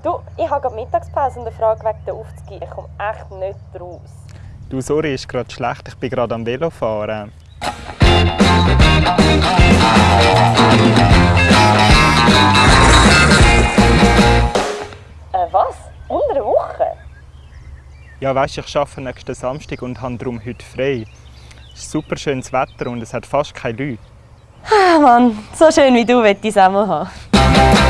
Du, ich habe gerade Mittagspause und eine Frage wegen der Aufzüge. Ich komme echt nicht raus. Du, sorry, ist gerade schlecht. Ich bin gerade am Velofahren. Äh, was? Unter einer Woche? Ja, weißt du, ich arbeite nächsten Samstag und habe darum heute frei. Es ist super schönes Wetter und es hat fast keine Leute. Ah Mann, so schön wie du möchte ich es auch mal haben.